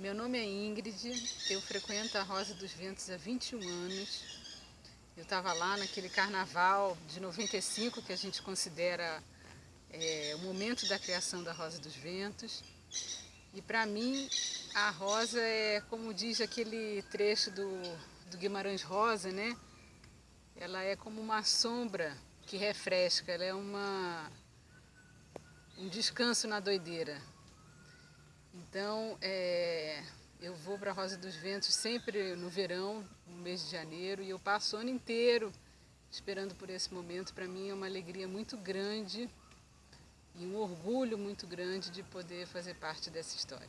Meu nome é Ingrid, eu frequento a Rosa dos Ventos há 21 anos. Eu estava lá naquele carnaval de 95, que a gente considera é, o momento da criação da Rosa dos Ventos. E para mim, a rosa é, como diz aquele trecho do, do Guimarães Rosa, né? Ela é como uma sombra que refresca, ela é uma, um descanso na doideira. Então, é, para a Rosa dos Ventos sempre no verão, no mês de janeiro, e eu passo o ano inteiro esperando por esse momento. Para mim é uma alegria muito grande e um orgulho muito grande de poder fazer parte dessa história.